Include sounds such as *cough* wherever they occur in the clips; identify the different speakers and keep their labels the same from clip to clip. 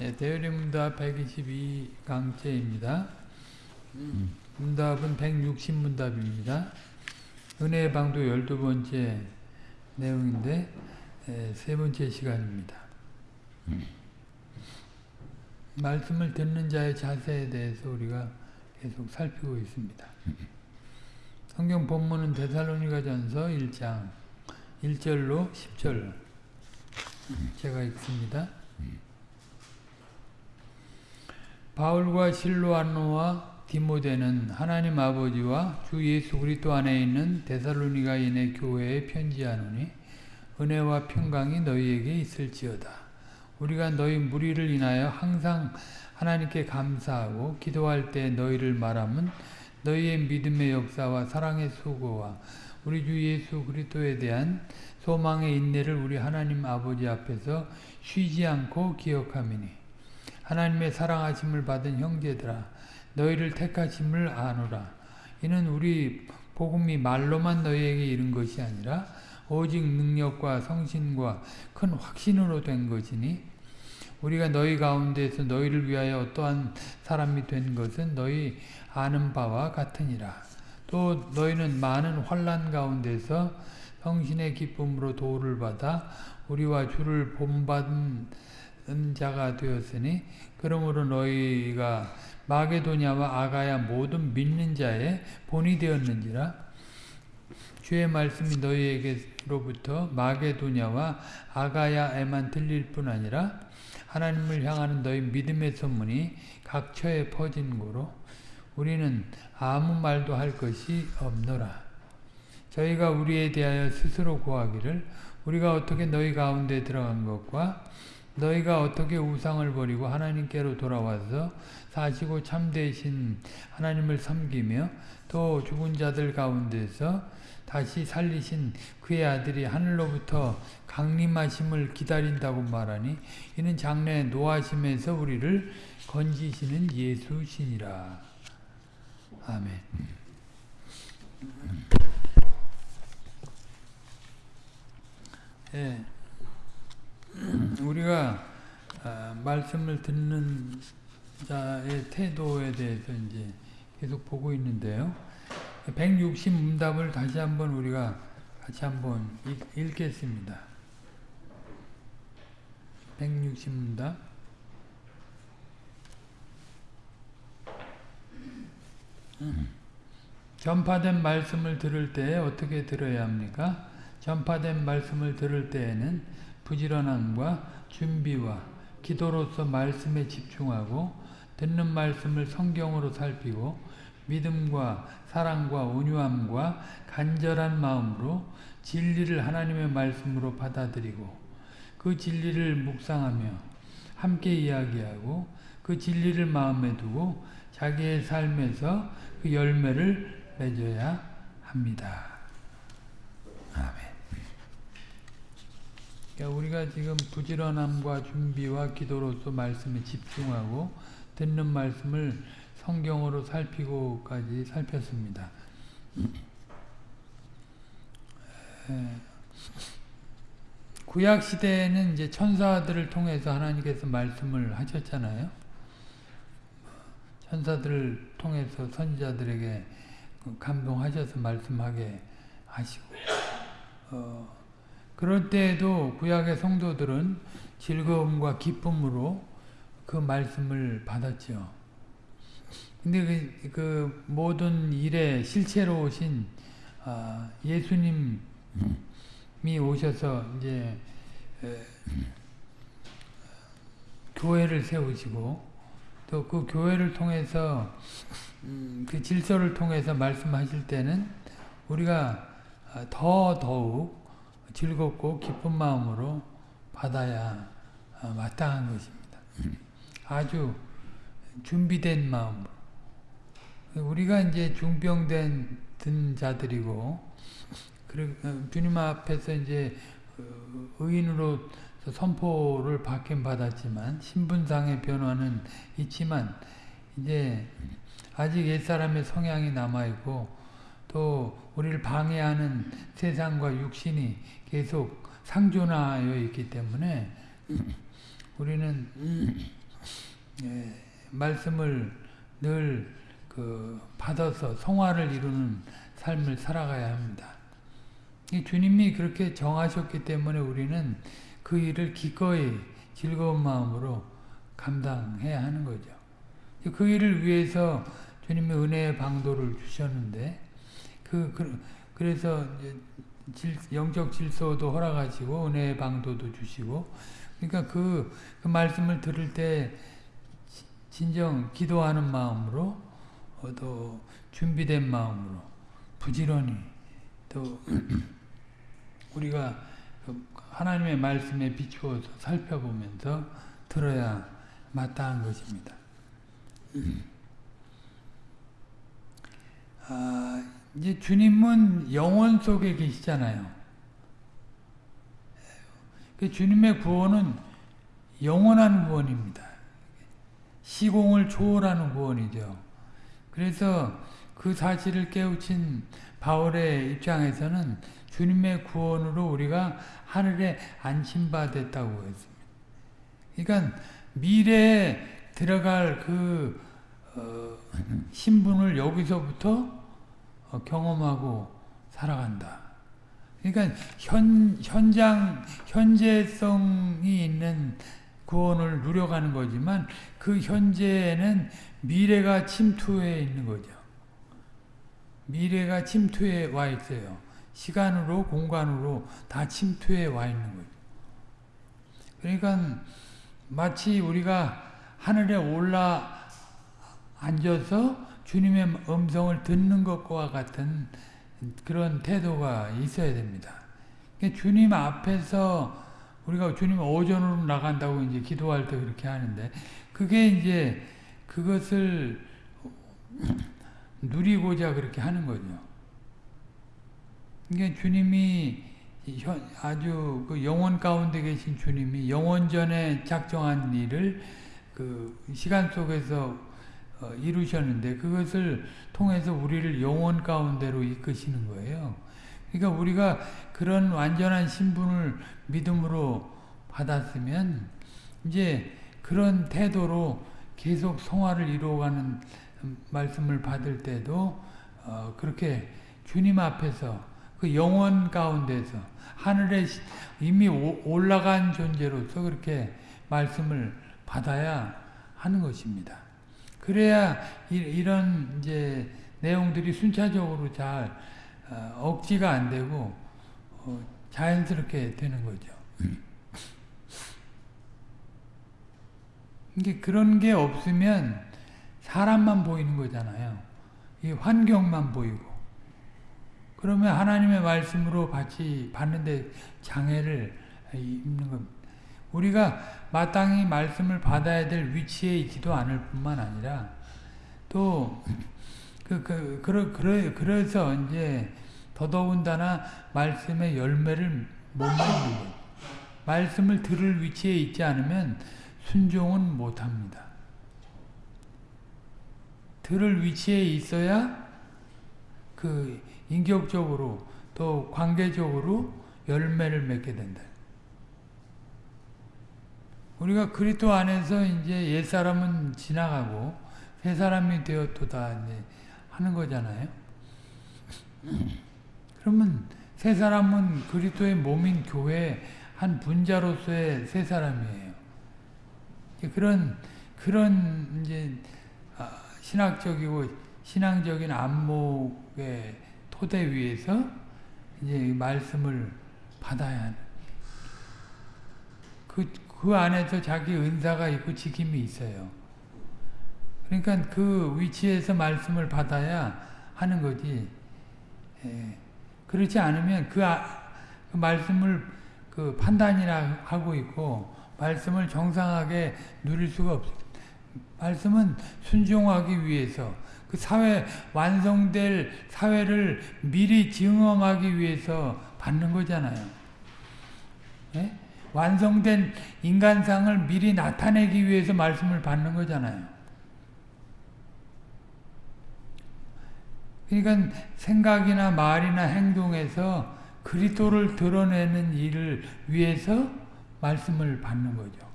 Speaker 1: 네, 대열림문답 122강째입니다. 문답은 160문답입니다. 은혜의 방도 12번째 내용인데 에, 세 번째 시간입니다. 말씀을 듣는 자의 자세에 대해서 우리가 계속 살피고 있습니다. 성경 본문은 데살로니가 전서 1장 1절로 10절 제가 읽습니다. 바울과 실로안노와 디모데는 하나님 아버지와 주 예수 그리스도 안에 있는 데살로니가인의 교회에 편지하노니 은혜와 평강이 너희에게 있을지어다. 우리가 너희 무리를 인하여 항상 하나님께 감사하고 기도할 때 너희를 말하면 너희의 믿음의 역사와 사랑의 수고와 우리 주 예수 그리스도에 대한 소망의 인내를 우리 하나님 아버지 앞에서 쉬지 않고 기억하미니 하나님의 사랑하심을 받은 형제들아 너희를 택하심을 아노라 이는 우리 복음이 말로만 너희에게 이른 것이 아니라 오직 능력과 성신과 큰 확신으로 된 것이니 우리가 너희 가운데서 너희를 위하여 어떠한 사람이 된 것은 너희 아는 바와 같으니라. 또 너희는 많은 환란 가운데서 성신의 기쁨으로 도를 받아 우리와 주를 본받은 자가 되었으니 그러므로 너희가 마게도냐와 아가야 모든 믿는 자의 본이 되었는지라 주의 말씀이 너희에게로부터 마게도냐와 아가야에만 들릴 뿐 아니라 하나님을 향하는 너희 믿음의 소문이 각처에 퍼진 고로 우리는 아무 말도 할 것이 없노라. 저희가 우리에 대하여 스스로 고하기를 우리가 어떻게 너희 가운데 들어간 것과 너희가 어떻게 우상을 버리고 하나님께로 돌아와서 사시고 참되신 하나님을 섬기며 또 죽은 자들 가운데서 다시 살리신 그의 아들이 하늘로부터 강림하심을 기다린다고 말하니 이는 장래 노하심에서 우리를 건지시는 예수시니라. 아멘. 예, 우리가 아, 말씀을 듣는 자의 태도에 대해서 이제 계속 보고 있는데요. 160 문답을 다시 한번 우리가 같이 한번 읽, 겠습니다 160 문답 전파된 말씀을 들을 때 어떻게 들어야 합니까? 전파된 말씀을 들을 때에는 부지런함과 준비와 기도로서 말씀에 집중하고 듣는 말씀을 성경으로 살피고 믿음과 사랑과 온유함과 간절한 마음으로 진리를 하나님의 말씀으로 받아들이고 그 진리를 묵상하며 함께 이야기하고 그 진리를 마음에 두고 자기의 삶에서 그 열매를 맺어야 합니다. 아멘. 그러니까 우리가 지금 부지런함과 준비와 기도로서 말씀에 집중하고 듣는 말씀을 성경으로 살피고까지 살폈습니다. 구약 시대에는 이제 천사들을 통해서 하나님께서 말씀을 하셨잖아요. 천사들을 통해서 선지자들에게 감동하셔서 말씀하게 하시고 어, 그럴 때에도 구약의 성도들은 즐거움과 기쁨으로 그 말씀을 받았죠. 근데 그, 그 모든 일에 실체로 오신 아, 예수님이 오셔서 이제 에, 교회를 세우시고 또 그 교회를 통해서 음, 그 질서를 통해서 말씀하실 때는 우리가 더 더욱 즐겁고 기쁜 마음으로 받아야 마땅한 것입니다. 아주 준비된 마음으로 우리가 이제 중병된 든 자들이고 주님 앞에서 이제 의인으로 선포를 받긴 받았지만 신분상의 변화는 있지만 이제 아직 옛사람의 성향이 남아있고 또 우리를 방해하는 세상과 육신이 계속 상존하여 있기 때문에 우리는 예, 말씀을 늘 그 받아서 성화를 이루는 삶을 살아가야 합니다. 주님이 그렇게 정하셨기 때문에 우리는 그 일을 기꺼이 즐거운 마음으로 감당해야 하는 거죠. 그 일을 위해서 주님의 은혜의 방도를 주셨는데 그, 그 그래서 질, 영적 질서도 허락하시고 은혜의 방도도 주시고 그러니까 그, 그 말씀을 들을 때 진정 기도하는 마음으로 어, 또 준비된 마음으로 부지런히 또 *clears throat* 우리가 그 하나님의 말씀에 비추어서 살펴보면서 들어야 마땅한 것입니다. *clears throat* 아, 이제 주님은 영원 속에 계시잖아요. 그 주님의 구원은 영원한 구원입니다. 시공을 초월하는 구원이죠. 그래서 그 사실을 깨우친 바울의 입장에서는 주님의 구원으로 우리가 하늘에 안심받았다고 했습니다. 그러니까 미래에 들어갈 그 어, 신분을 여기서부터 어, 경험하고 살아간다. 그러니까 현, 현장, 현재성이 있는 구원을 누려가는 거지만 그 현재에는 미래가 침투해 있는 거죠. 미래가 침투해 와 있어요. 시간으로 공간으로 다 침투해 와 있는 거죠. 그러니까 마치 우리가 하늘에 올라 앉아서 주님의 음성을 듣는 것과 같은 그런 태도가 있어야 됩니다. 주님 앞에서 우리가 주님 오전으로 나간다고 이제 기도할 때 그렇게 하는데 그게 이제 그것을 누리고자 그렇게 하는 거죠. 이게 주님이 아주 그 영원 가운데 계신 주님이 영원 전에 작정한 일을 그 시간 속에서 어, 이루셨는데 그것을 통해서 우리를 영원 가운데로 이끄시는 거예요. 그러니까 우리가 그런 완전한 신분을 믿음으로 받았으면 이제 그런 태도로 계속 성화를 이루어가는 말씀을 받을 때도 어 그렇게 주님 앞에서 그 영원 가운데서 하늘에 이미 올라간 존재로서 그렇게 말씀을 받아야 하는 것입니다. 그래야 이, 런 이제 내용들이 순차적으로 잘 어, 억지가 안 되고 어, 자연스럽게 되는 거죠. 이게 그런 게 없으면 사람만 보이는 거잖아요. 이 환경만 보이고. 그러면 하나님의 말씀으로 같이 받는데 장애를 입는 겁니다. 우리가 마땅히 말씀을 받아야 될 위치에 있지도 않을 뿐만 아니라 또 그, 그, 그러, 그러, 그래서 이제 더더군다나 말씀의 열매를 못 맺는 말씀을 들을 위치에 있지 않으면 순종은 못합니다. 들을 위치에 있어야 그 인격적으로 또 관계적으로 열매를 맺게 된다. 우리가 그리스도 안에서 이제 옛 사람은 지나가고 새 사람이 되었도다 이제 하는 거잖아요. *clears throat* 그러면 새 사람은 그리스도의 몸인 교회 한 분자로서의 새 사람이에요. 그런 그런 이제 아, 신학적이고 신앙적인 안목의 토대 위에서 이제 말씀을 받아야 하는 그 그 안에서 자기 은사가 있고 지킴이 있어요. 그러니까 그 위치에서 말씀을 받아야 하는 거지. 예. 그렇지 않으면 그, 아, 그 말씀을 그 판단이나 하고 있고 말씀을 정상하게 누릴 수가 없어요. 말씀은 순종하기 위해서 그 사회 완성될 사회를 미리 증험하기 위해서 받는 거잖아요. 예? 완성된 인간상을 미리 나타내기 위해서 말씀을 받는 거잖아요. 그러니까 생각이나 말이나 행동에서 그리스도를 드러내는 일을 위해서 말씀을 받는 거죠.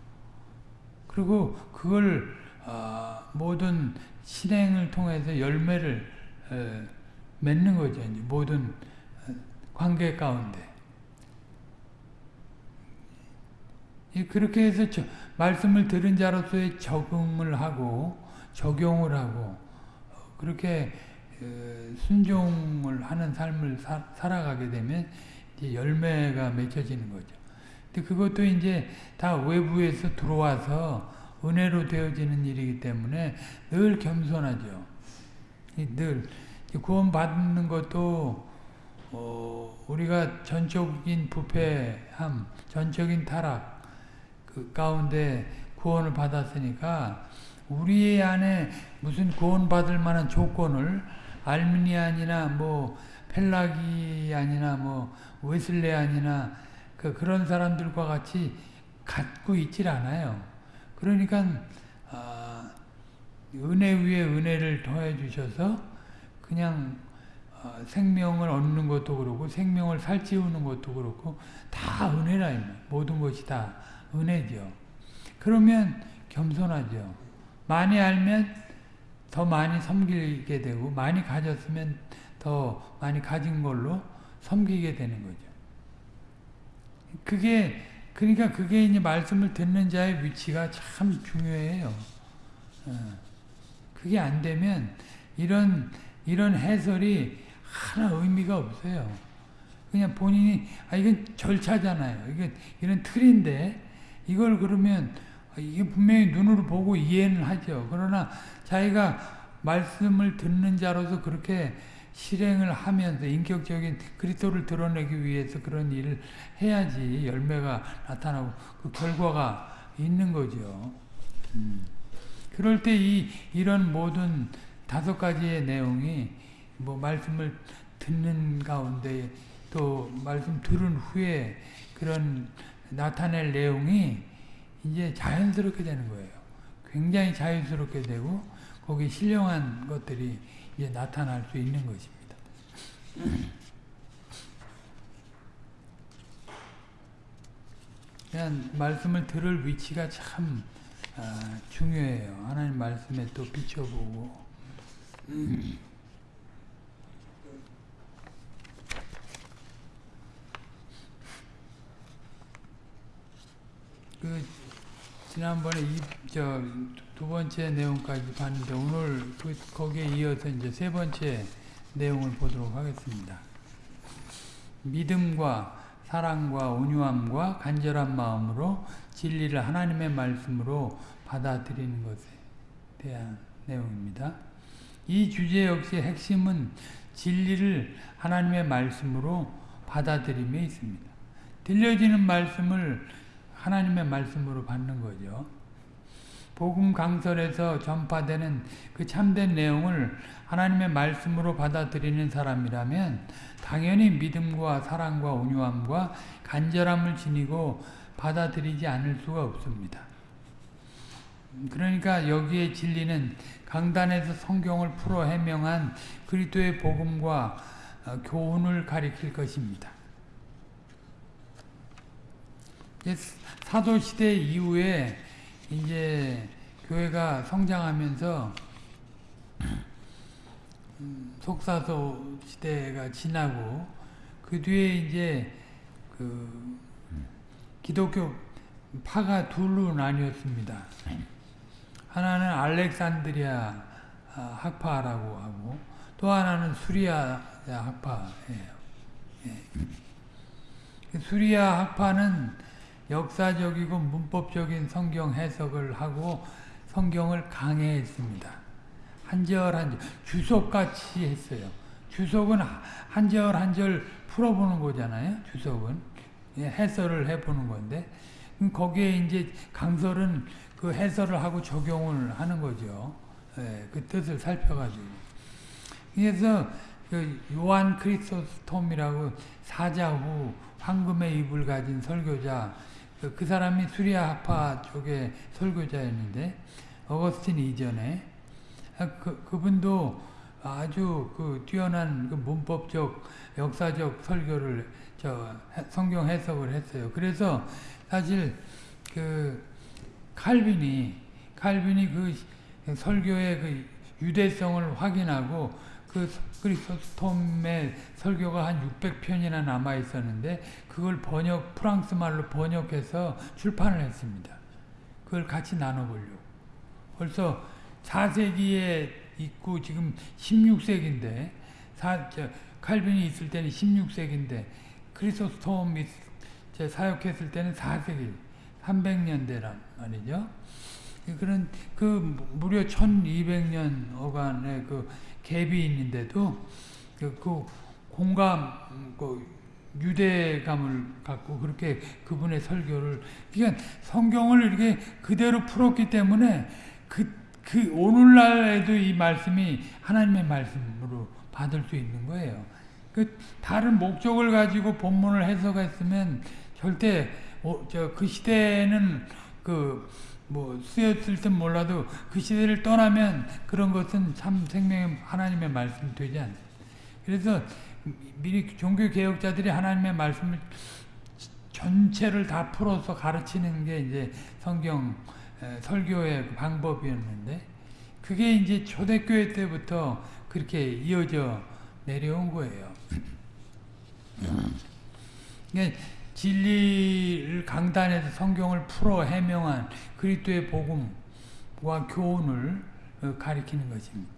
Speaker 1: 그리고 그걸 어, 모든 실행을 통해서 열매를 에, 맺는 거죠. 모든 어, 관계 가운데. 이 그렇게 해서 저, 말씀을 들은 자로서의 적응을 하고 적용을 하고 어, 그렇게 어, 순종을 하는 삶을 사, 살아가게 되면 열매가 맺혀지는 거죠. 근데 그것도 이제 다 외부에서 들어와서 은혜로 되어지는 일이기 때문에 늘 겸손하죠. 늘 구원 받는 것도 어, 우리가 전적인 부패함, 전적인 타락 그 가운데 구원을 받았으니까 우리 안에 무슨 구원 받을 만한 조건을 알미니안이나 뭐 펠라기안이나 뭐 웨슬레안이나 그 그런 사람들과 같이 갖고 있질 않아요. 그러니까 어, 은혜 위에 은혜를 더해 주셔서 그냥 어, 생명을 얻는 것도 그렇고 생명을 살찌우는 것도 그렇고 다 은혜라 모든 것이 다 은혜죠. 그러면 겸손하죠. 많이 알면 더 많이 섬기게 되고 많이 가졌으면 더 많이 가진 걸로 섬기게 되는 거죠. 그게 그러니까 그게 이제 말씀을 듣는 자의 위치가 참 중요해요. 어. 그게 안 되면 이런 이런 해설이 하나 의미가 없어요. 그냥 본인이 아 이건 절차잖아요. 이게 이런 틀인데 이걸 그러면 이게 분명히 눈으로 보고 이해는 하죠. 그러나 자기가 말씀을 듣는 자로서 그렇게 실행을 하면서 인격적인 그리스도를 드러내기 위해서 그런 일을 해야지 열매가 나타나고 그 결과가 있는 거죠. 음. 그럴 때 이 이런 모든 다섯 가지의 내용이 뭐 말씀을 듣는 가운데 또 말씀 들은 후에 그런 나타낼 내용이 이제 자연스럽게 되는 거예요. 굉장히 자연스럽게 되고 거기 신령한 것들이 이제 나타날 수 있는 것입니다. 그냥 말씀을 들을 위치가 참 아, 중요해요. 하나님 말씀에 또 비춰보고 그 지난번에 이저두 번째 내용까지 봤는데 오늘 그 거기에 이어서 이제 세 번째 내용을 보도록 하겠습니다. 믿음과 사랑과 온유함과 간절한 마음으로 진리를 하나님의 말씀으로 받아들이는 것에 대한 내용입니다. 이 주제 역시 핵심은 진리를 하나님의 말씀으로 받아들임에 있습니다. 들려지는 말씀을 하나님의 말씀으로 받는 거죠. 복음 강설에서 전파되는 그 참된 내용을 하나님의 말씀으로 받아들이는 사람이라면 당연히 믿음과 사랑과 온유함과 간절함을 지니고 받아들이지 않을 수가 없습니다. 그러니까 여기에 진리는 강단에서 성경을 풀어 해명한 그리스도의 복음과 교훈을 가리킬 것입니다. 사도 시대 이후에 이제 교회가 성장하면서 속사도 시대가 지나고 그 뒤에 이제 그 기독교 파가 둘로 나뉘었습니다. 하나는 알렉산드리아 학파라고 하고 또 하나는 수리아 학파예요. 예. 수리아 학파는 역사적이고 문법적인 성경 해석을 하고 성경을 강해했습니다. 한절 한 절, 주석같이 했어요. 주석은 한절 한절 풀어보는 거잖아요. 주석은 해설을 해보는 건데 거기에 이제 강설은 그 해설을 하고 적용을 하는 거죠. 예, 그 뜻을 살펴가지고. 그래서 그 요한 크리스토스톰이라고 사자 후 황금의 입을 가진 설교자 그, 그 사람이 수리아 학파 쪽의 설교자였는데 어거스틴 이전에 아, 그, 그분도 아주 그 뛰어난 그 문법적 역사적 설교를 저 성경 해석을 했어요. 그래서 사실 그 칼빈이 칼빈이 그 설교의 그 유대성을 확인하고 그 크리스토스톰의 설교가 한 600편이나 남아 있었는데 그걸 번역 프랑스 말로 번역해서 출판을 했습니다. 그걸 같이 나눠보려고. 벌써 4세기에 있고 지금 16세기인데 사, 저, 칼빈이 있을 때는 16세기인데 크리스토스톰이 사역했을 때는 4세기 300년대란 말이죠. 그런 그 무려 1200년 어간의 그 갭이 있는데도 그, 그 공감 그 유대감을 갖고 그렇게 그분의 설교를 그러니까 성경을 이렇게 그대로 풀었기 때문에 그, 그 오늘날에도 이 말씀이 하나님의 말씀으로 받을 수 있는 거예요. 그 다른 목적을 가지고 본문을 해석했으면 절대 어, 저그 시대에는 그 뭐 쓰였을 땐 몰라도 그 시대를 떠나면 그런 것은 참 생명의 하나님의 말씀이 되지 않습니다. 그래서 미리 종교 개혁자들이 하나님의 말씀을 전체를 다 풀어서 가르치는 게 이제 성경 설교의 방법이었는데 그게 이제 초대교회 때부터 그렇게 이어져 내려온 거예요. *clears throat* 그러니까 진리를 강단에서 성경을 풀어 해명한 그리스도의 복음과 교훈을 가리키는 것입니다.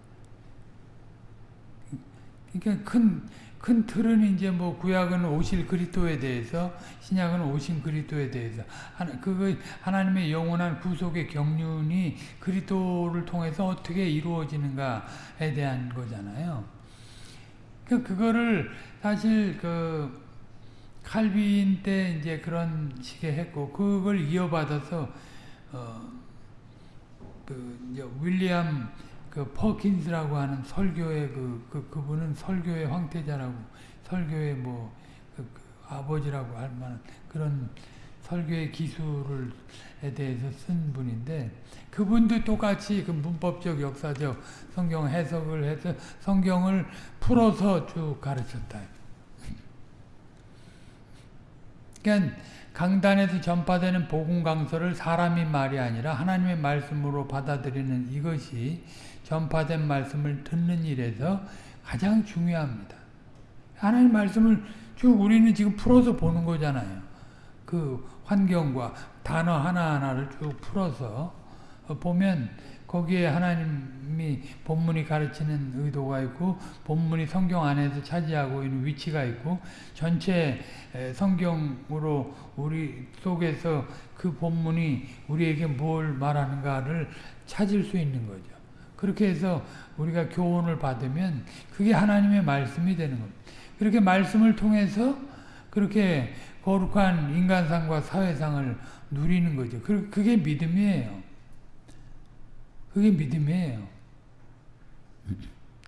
Speaker 1: 그러니까 큰, 큰 틀은 이제 뭐 구약은 오실 그리스도에 대해서 신약은 오신 그리스도에 대해서 하나, 그거 하나님의 영원한 구속의 경륜이 그리스도를 통해서 어떻게 이루어지는가에 대한 거잖아요. 그 그거를 사실 그 칼빈 때 이제 그런 식의 했고 그걸 이어받아서 어그 윌리엄 그 퍼킨스라고 하는 설교의 그, 그 그분은 설교의 황태자라고 설교의 뭐 그, 그 아버지라고 할 만한 그런 설교의 기술을에 대해서 쓴 분인데 그분도 똑같이 그 문법적 역사적 성경 해석을 해서 성경을 풀어서 쭉 가르쳤다. 그러니까 강단에서 전파되는 복음 강서를 사람이 말이 아니라 하나님의 말씀으로 받아들이는 이것이 전파된 말씀을 듣는 일에서 가장 중요합니다. 하나님 말씀을 쭉 우리는 지금 풀어서 보는 거잖아요. 그 환경과 단어 하나하나를 쭉 풀어서 보면 거기에 하나님이 본문이 가르치는 의도가 있고 본문이 성경 안에서 차지하고 있는 위치가 있고 전체 성경으로 우리 속에서 그 본문이 우리에게 뭘 말하는가를 찾을 수 있는 거죠. 그렇게 해서 우리가 교훈을 받으면 그게 하나님의 말씀이 되는 겁니다. 그렇게 말씀을 통해서 그렇게 거룩한 인간상과 사회상을 누리는 거죠. 그게 믿음이에요. 그게 믿음이에요.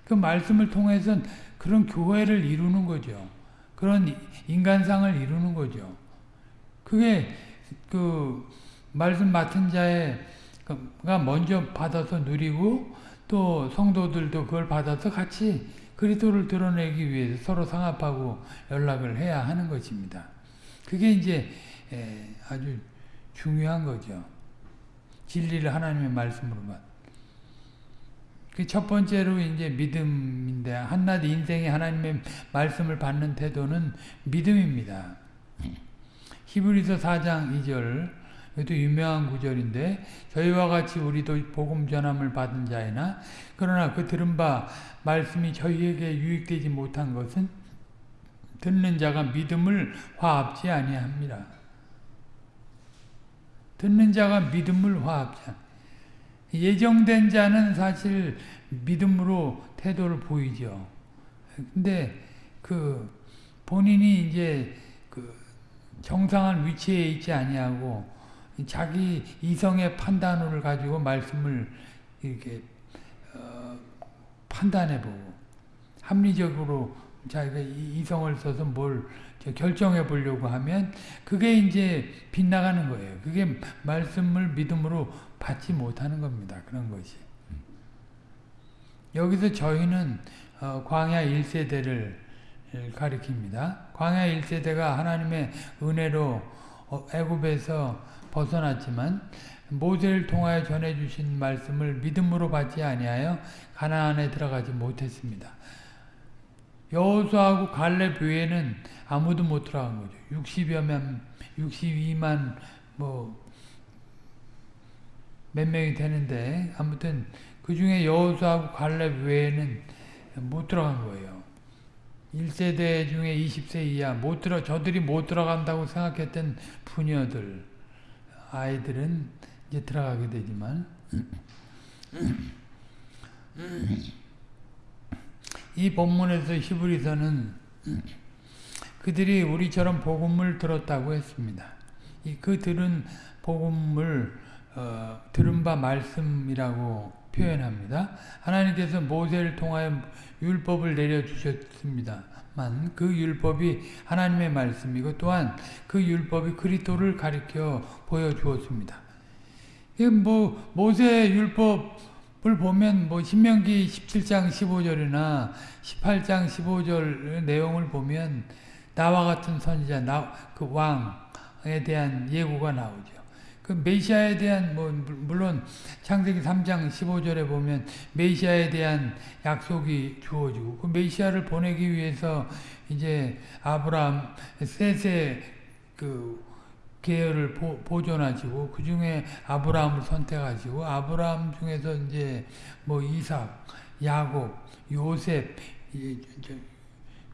Speaker 1: 그 말씀을 통해서 그런 교회를 이루는 거죠. 그런 인간상을 이루는 거죠. 그게 그 말씀 맡은 자가 먼저 받아서 누리고 또 성도들도 그걸 받아서 같이 그리스도를 드러내기 위해서 서로 상합하고 연락을 해야 하는 것입니다. 그게 이제 아주 중요한 거죠. 진리를 하나님의 말씀으로만. 그 첫 번째로 이제 믿음인데 한낱 인생에 하나님의 말씀을 받는 태도는 믿음입니다. 히브리서 4장 2절 이것도 유명한 구절인데 저희와 같이 우리도 복음 전함을 받은 자이나 그러나 그 들은 바 말씀이 저희에게 유익되지 못한 것은 듣는 자가 믿음을 화합지 아니합니다. 듣는 자가 믿음을 화합지 예정된 자는 사실 믿음으로 태도를 보이죠. 근데 그 본인이 이제 그 정상한 위치에 있지 아니하고 자기 이성의 판단을 가지고 말씀을 이렇게 어 판단해 보고 합리적으로 자기가 이성을 써서 뭘 결정해 보려고 하면 그게 이제 빗나가는 거예요. 그게 말씀을 믿음으로 받지 못하는 겁니다. 그런 것이. 여기서 저희는 어 광야 1세대를 가리킵니다. 광야 1세대가 하나님의 은혜로 애굽에서 벗어났지만 모세를 통하여 전해 주신 말씀을 믿음으로 받지 아니하여 가나안에 들어가지 못했습니다. 여호수아하고 갈렙 외에는 아무도 못 들어간 거죠. 60여만 62만 뭐 몇 명이 되는데 아무튼 그 중에 여호수아하고 갈렙 외에는 못 들어간 거예요. 1세대 중에 20세 이하 못 들어 저들이 못 들어간다고 생각했던 부녀들 아이들은 이제 들어가게 되지만 이 본문에서 히브리서는 그들이 우리처럼 복음을 들었다고 했습니다. 이 그들은 복음을 어, 들은 바 말씀이라고 표현합니다. 하나님께서 모세를 통하여 율법을 내려주셨습니다만 그 율법이 하나님의 말씀이고 또한 그 율법이 그리스도를 가리켜 보여주었습니다. 뭐 모세 율법 을 보면 뭐 신명기 17장 15절이나 18장 15절 내용을 보면 나와 같은 선지자 그 왕에 대한 예고가 나오죠. 그 메시아에 대한 뭐 물론 창세기 3장 15절에 보면 메시아에 대한 약속이 주어지고 그 메시아를 보내기 위해서 이제 아브라함 셋의 그 계열을 보, 보존하시고 그 중에 아브라함을 선택하시고 아브라함 중에서 이제 뭐 이삭, 야곱, 요셉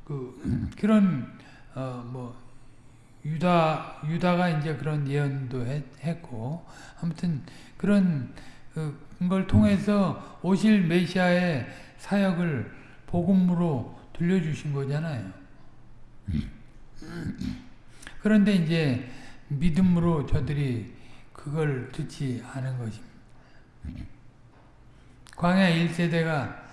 Speaker 1: 그 *clears throat* 그런 어 뭐 유다 유다가 이제 그런 예언도 했, 고 아무튼 그런 걸 통해서 오실 메시아의 사역을 복음으로 들려주신 거잖아요. 그런데 이제 믿음으로 저들이 그걸 듣지 않은 것입니다. 광야 1세대가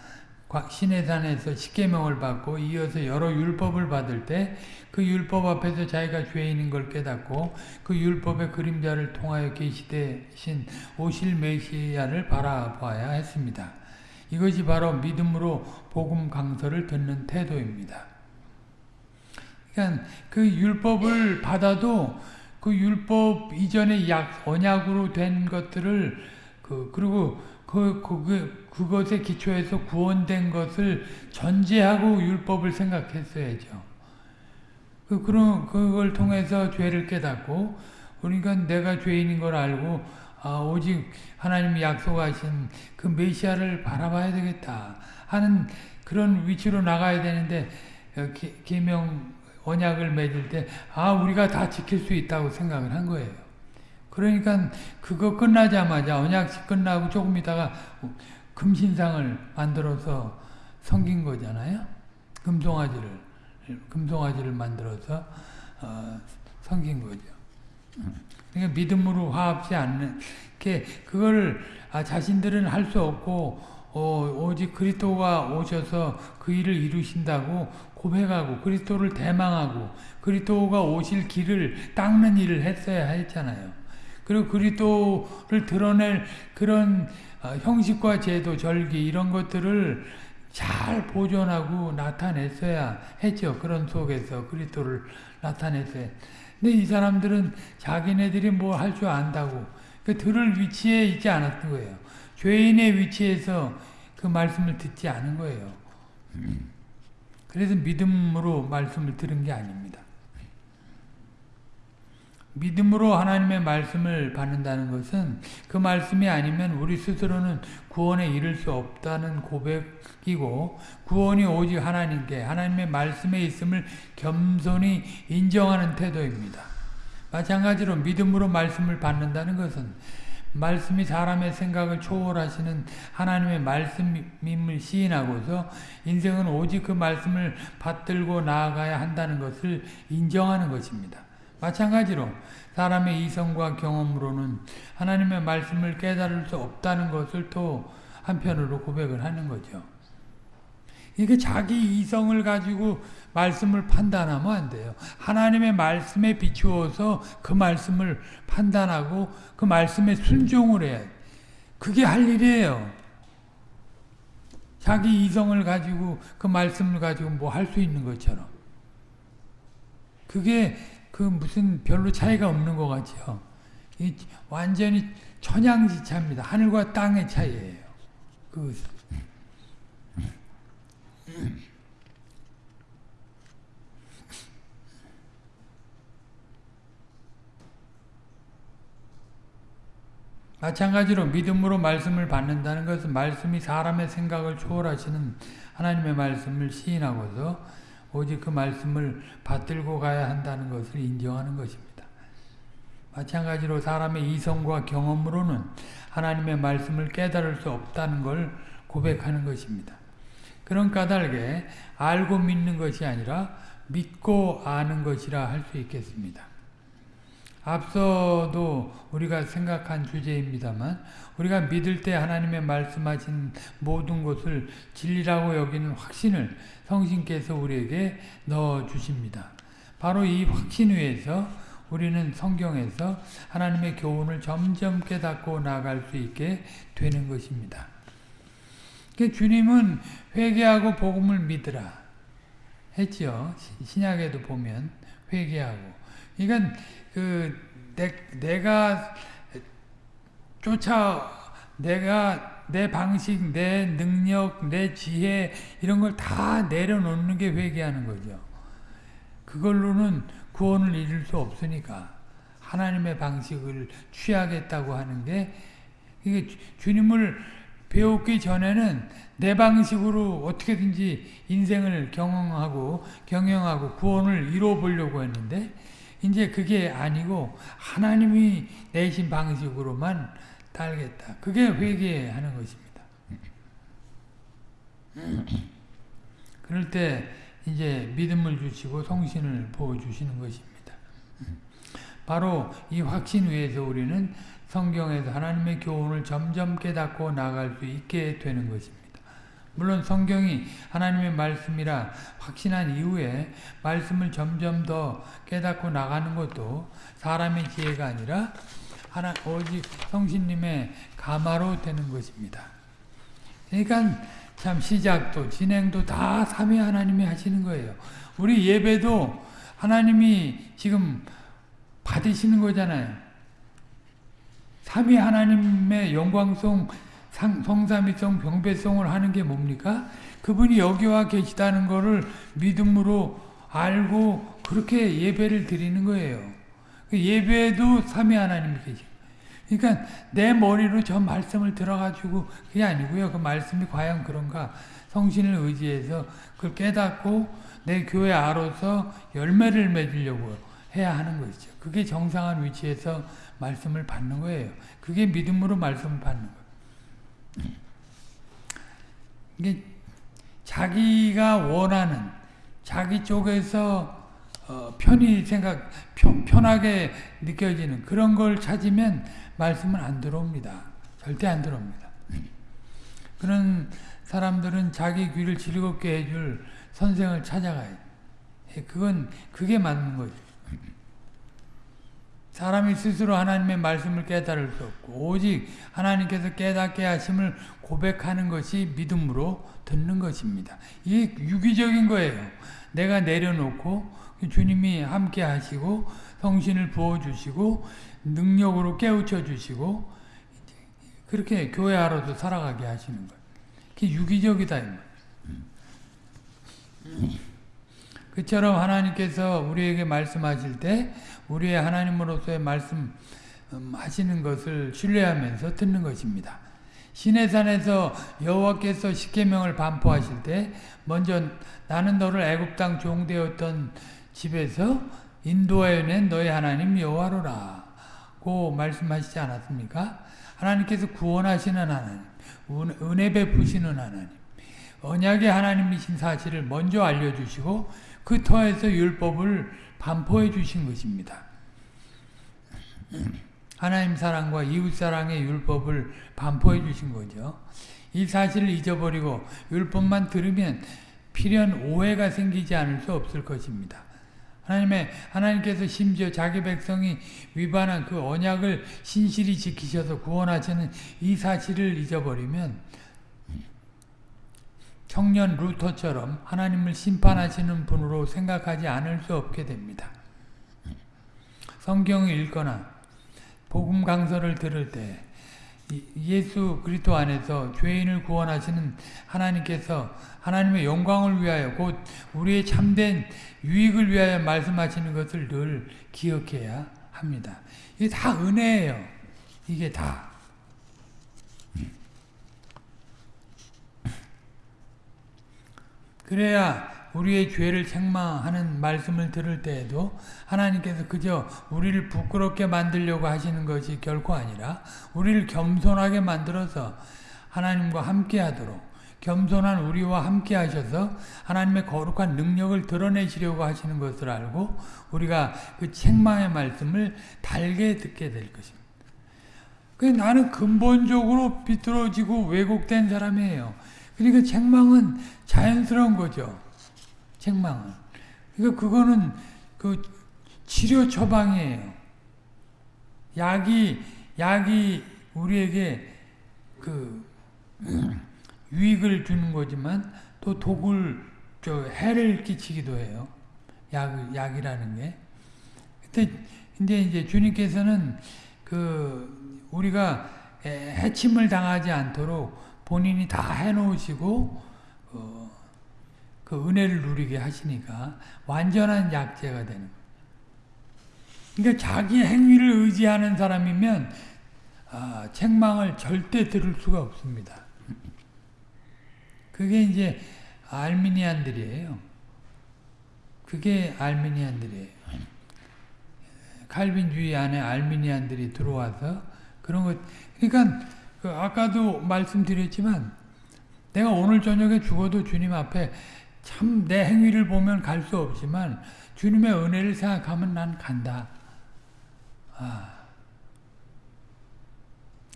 Speaker 1: 시내산에서 십계명을 받고 이어서 여러 율법을 받을 때 그 율법 앞에서 자기가 죄인인 걸 깨닫고 그 율법의 그림자를 통하여 계시되신 오실 메시아를 바라봐야 했습니다. 이것이 바로 믿음으로 복음 강서를 듣는 태도입니다. 그러니까 그 율법을 받아도 그 율법 이전의 약 언약으로 된 것들을 그 그리고 그, 그, 그것에 기초해서 구원된 것을 전제하고 율법을 생각했어야죠. 그, 그런, 그걸 통해서 죄를 깨닫고, 그러니까 내가 죄인인 걸 알고, 아, 오직 하나님이 약속하신 그 메시아를 바라봐야 되겠다 하는 그런 위치로 나가야 되는데, 어, 계명 언약을 맺을 때, 아, 우리가 다 지킬 수 있다고 생각을 한 거예요. 그러니까 그거 끝나자마자 언약식 끝나고 조금 있다가 금신상을 만들어서 섬긴 거잖아요. 금송아지를 금송아지를 만들어서 어, 섬긴 거죠. 그러니까 믿음으로 화합지 않는 게 그걸 아, 자신들은 할 수 없고 어, 오직 그리스도가 오셔서 그 일을 이루신다고 고백하고 그리스도를 대망하고 그리스도가 오실 길을 닦는 일을 했어야 했잖아요. 그리고 그리스도를 드러낼 그런 어, 형식과 제도, 절기 이런 것들을 잘 보존하고 나타냈어야 했죠. 그런 속에서 그리스도를 나타냈어요. 근데 이 사람들은 자기네들이 뭐 할 줄 안다고 그 들을 위치에 있지 않았던 거예요. 죄인의 위치에서 그 말씀을 듣지 않은 거예요. 그래서 믿음으로 말씀을 들은 게 아닙니다. 믿음으로 하나님의 말씀을 받는다는 것은 그 말씀이 아니면 우리 스스로는 구원에 이를 수 없다는 고백이고 구원이 오직 하나님께 하나님의 말씀에 있음을 겸손히 인정하는 태도입니다. 마찬가지로 믿음으로 말씀을 받는다는 것은 말씀이 사람의 생각을 초월하시는 하나님의 말씀임을 시인하고서 인생은 오직 그 말씀을 받들고 나아가야 한다는 것을 인정하는 것입니다. 마찬가지로 사람의 이성과 경험으로는 하나님의 말씀을 깨달을 수 없다는 것을 또 한편으로 고백을 하는 거죠. 이게 자기 이성을 가지고 말씀을 판단하면 안 돼요. 하나님의 말씀에 비추어서 그 말씀을 판단하고 그 말씀에 순종을 해야 돼. 그게 할 일이에요. 자기 이성을 가지고 그 말씀을 가지고 뭐 할 수 있는 것처럼. 그게 그 무슨 별로 차이가 없는 것 같죠. 이 완전히 천양지차입니다. 하늘과 땅의 차이예요. 그 마찬가지로 믿음으로 말씀을 받는다는 것은 말씀이 사람의 생각을 초월하시는 하나님의 말씀을 시인하고서 오직 그 말씀을 받들고 가야 한다는 것을 인정하는 것입니다. 마찬가지로 사람의 이성과 경험으로는 하나님의 말씀을 깨달을 수 없다는 걸 고백하는 것입니다. 그런 까닭에 알고 믿는 것이 아니라 믿고 아는 것이라 할 수 있겠습니다. 앞서도 우리가 생각한 주제입니다만 우리가 믿을 때 하나님의 말씀하신 모든 것을 진리라고 여기는 확신을 성신께서 우리에게 넣어 주십니다. 바로 이 확신 위에서 우리는 성경에서 하나님의 교훈을 점점 깨닫고 나갈 수 있게 되는 것입니다. 주님은 회개하고 복음을 믿으라 했죠. 신약에도 보면 회개하고. 그러니까 그 내, 내가 쫓아 내가 내 방식, 내 능력, 내 지혜 이런 걸 다 내려놓는 게 회개하는 거죠. 그걸로는 구원을 이룰 수 없으니까 하나님의 방식을 취하겠다고 하는 게 이게 주님을 배우기 전에는 내 방식으로 어떻게든지 인생을 경영하고 경영하고 구원을 이루어 보려고 했는데 이제 그게 아니고 하나님이 내신 방식으로만 달겠다. 그게 회개하는 것입니다. *clears throat* 그럴 때 이제 믿음을 주시고 성신을 부어 주시는 것입니다. 바로 이 확신 위에서 우리는 성경에서 하나님의 교훈을 점점 깨닫고 나갈 수 있게 되는 것입니다. 물론 성경이 하나님의 말씀이라 확신한 이후에 말씀을 점점 더 깨닫고 나가는 것도 사람의 지혜가 아니라 하나 오직 성신님의 가마로 되는 것입니다. 그러니까 참 시작도 진행도 다 삼위 하나님이 하시는 거예요. 우리 예배도 하나님이 지금 받으시는 거잖아요. 삼위 하나님의 영광송 성삼위성 병배송을 하는 게 뭡니까? 그분이 여기와 계시다는 것을 믿음으로 알고 그렇게 예배를 드리는 거예요. 그 예배도 삼위 하나님이 계시 그러니까 내 머리로 저 말씀을 들어가지고 그게 아니고요. 그 말씀이 과연 그런가? 성신을 의지해서 그걸 깨닫고 내 교회 아로서 열매를 맺으려고 해야 하는 것이죠. 그게 정상한 위치에서 말씀을 받는 거예요. 그게 믿음으로 말씀을 받는 거예요. 이게 자기가 원하는 자기 쪽에서 어, 편히 생각 편, 편하게 느껴지는 그런 걸 찾으면 말씀은 안 들어옵니다. 절대 안 들어옵니다. 그런 사람들은 자기 귀를 즐겁게 해줄 선생을 찾아가요. 예, 그건 그게 맞는 거죠. 사람이 스스로 하나님의 말씀을 깨달을 수 없고 오직 하나님께서 깨닫게 하심을 고백하는 것이 믿음으로 듣는 것입니다. 이게 유기적인 거예요. 내가 내려놓고 주님이 함께 하시고 성신을 부어주시고 능력으로 깨우쳐 주시고 그렇게 교회 하로도 살아가게 하시는 거예요. 유기적이다. 그처럼 하나님께서 우리에게 말씀하실 때 우리의 하나님으로서의 말씀 음, 하시는 것을 신뢰하면서 듣는 것입니다. 시내산에서 여호와께서 십계명을 반포하실 때 먼저 나는 너를 애굽 땅 종되었던 집에서 인도하여 낸 너의 하나님 여호와로라 고 말씀하시지 않았습니까? 하나님께서 구원하시는 하나님, 은혜 베푸시는 하나님, 언약의 하나님이신 사실을 먼저 알려주시고 그 터에서 율법을 반포해 주신 것입니다. 하나님 사랑과 이웃 사랑의 율법을 반포해 주신 거죠. 이 사실을 잊어버리고 율법만 들으면 필연 오해가 생기지 않을 수 없을 것입니다. 하나님의 하나님께서 심지어 자기 백성이 위반한 그 언약을 신실히 지키셔서 구원하시는 이 사실을 잊어버리면 청년 루터처럼 하나님을 심판하시는 분으로 생각하지 않을 수 없게 됩니다. 성경을 읽거나 복음 강서를 들을 때 예수 그리스도 안에서 죄인을 구원하시는 하나님께서 하나님의 영광을 위하여 곧 우리의 참된 유익을 위하여 말씀하시는 것을 늘 기억해야 합니다. 이게 다 은혜예요. 이게 다. 그래야 우리의 죄를 책망하는 말씀을 들을 때에도 하나님께서 그저 우리를 부끄럽게 만들려고 하시는 것이 결코 아니라 우리를 겸손하게 만들어서 하나님과 함께 하도록 겸손한 우리와 함께 하셔서 하나님의 거룩한 능력을 드러내시려고 하시는 것을 알고 우리가 그 책망의 말씀을 달게 듣게 될 것입니다. 그 나는 근본적으로 비뚤어지고 왜곡된 사람이에요. 그러니까 책망은 자연스러운 거죠. 책망은. 그러니까 그거는 그 치료 처방이에요. 약이 약이 우리에게 그 *clears throat* 유익을 주는 거지만 또 독을 저 해를 끼치기도 해요. 약 약이라는 게. 근데 근데 이제 주님께서는 그 우리가 해침을 당하지 않도록 본인이 다 해놓으시고 어, 그 은혜를 누리게 하시니까 완전한 약제가 되는 거예요. 그러니까 자기 행위를 의지하는 사람이면 아, 책망을 절대 들을 수가 없습니다. 그게 이제 알미니안들이에요. 그게 알미니안들이에요. 칼빈주의 안에 알미니안들이 들어와서 그런 것, 그러니까 그 아까도 말씀드렸지만 내가 오늘 저녁에 죽어도 주님 앞에 참 내 행위를 보면 갈 수 없지만 주님의 은혜를 생각하면 난 간다. 아.